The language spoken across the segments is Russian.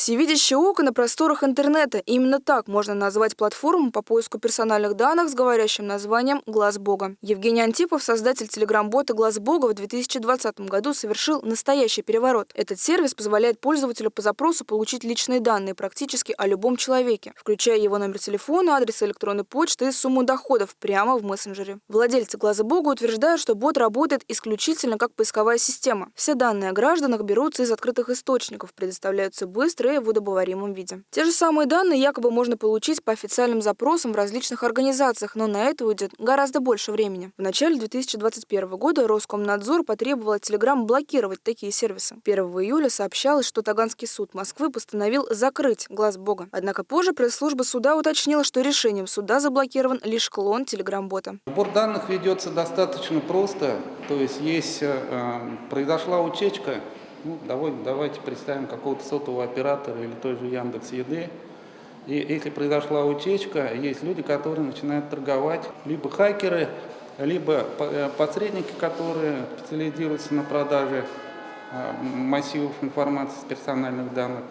Всевидящее око на просторах интернета. Именно так можно назвать платформу по поиску персональных данных с говорящим названием «Глаз Бога». Евгений Антипов, создатель телеграм-бота «Глаз Бога» в 2020 году совершил настоящий переворот. Этот сервис позволяет пользователю по запросу получить личные данные практически о любом человеке, включая его номер телефона, адрес электронной почты и сумму доходов прямо в мессенджере. Владельцы «Глаза Бога» утверждают, что бот работает исключительно как поисковая система. Все данные о гражданах берутся из открытых источников, предоставляются быстро в водобоваримом виде. Те же самые данные якобы можно получить по официальным запросам в различных организациях, но на это уйдет гораздо больше времени. В начале 2021 года Роскомнадзор потребовал от Telegram блокировать такие сервисы. 1 июля сообщалось, что Таганский суд Москвы постановил закрыть глаз Бога. Однако позже пресс-служба суда уточнила, что решением суда заблокирован лишь клон Telegram-бота. Сбор данных ведется достаточно просто, то есть есть э, произошла утечка ну, давай, давайте представим какого-то сотового оператора или той же Яндекс Еды. И если произошла утечка, есть люди, которые начинают торговать, либо хакеры, либо э, посредники, которые специализируются на продаже э, массивов информации с персональных данных.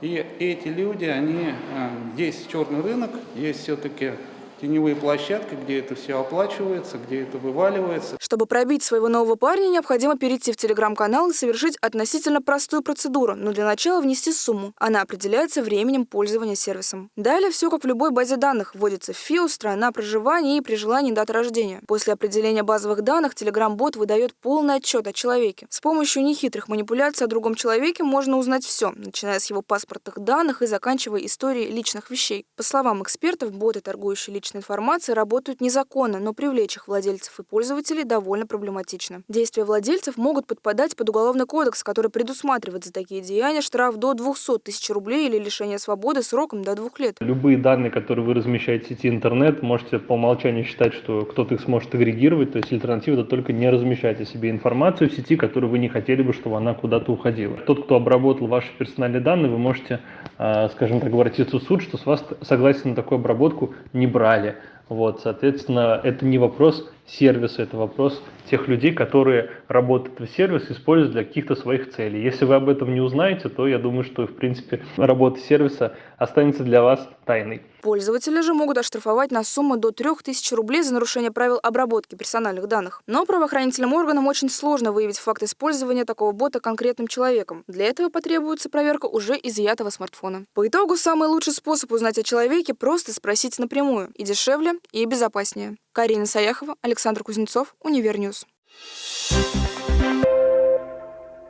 И эти люди, они, э, есть черный рынок, есть все-таки теневые площадки, где это все оплачивается, где это вываливается. Чтобы пробить своего нового парня, необходимо перейти в телеграм-канал и совершить относительно простую процедуру, но для начала внести сумму. Она определяется временем пользования сервисом. Далее все как в любой базе данных. Вводится ФИО, страна проживания и при желании дата рождения. После определения базовых данных телеграм-бот выдает полный отчет о человеке. С помощью нехитрых манипуляций о другом человеке можно узнать все, начиная с его паспортных данных и заканчивая историей личных вещей. По словам экспертов, боты, торгующие личной информацией, работают незаконно, но привлечь их владельцев и пользователей довольно проблематично. Действия владельцев могут подпадать под уголовный кодекс, который предусматривает за такие деяния штраф до 200 тысяч рублей или лишение свободы сроком до двух лет. Любые данные, которые вы размещаете в сети интернет, можете по умолчанию считать, что кто-то их сможет агрегировать, то есть альтернатива это только не размещать о себе информацию в сети, которую вы не хотели бы, чтобы она куда-то уходила. Тот, кто обработал ваши персональные данные, вы можете, а, скажем так, обратиться в суд, что с вас согласие на такую обработку не брали. Вот, соответственно, это не вопрос сервиса, это вопрос тех людей, которые работают в сервис, используют для каких-то своих целей. Если вы об этом не узнаете, то я думаю, что, в принципе, работа сервиса останется для вас тайной. Пользователи же могут оштрафовать на сумму до 3000 рублей за нарушение правил обработки персональных данных. Но правоохранительным органам очень сложно выявить факт использования такого бота конкретным человеком. Для этого потребуется проверка уже изъятого смартфона. По итогу, самый лучший способ узнать о человеке – просто спросить напрямую. И дешевле, и безопаснее. Карина Саяхова, Александр Кузнецов, Универньюз.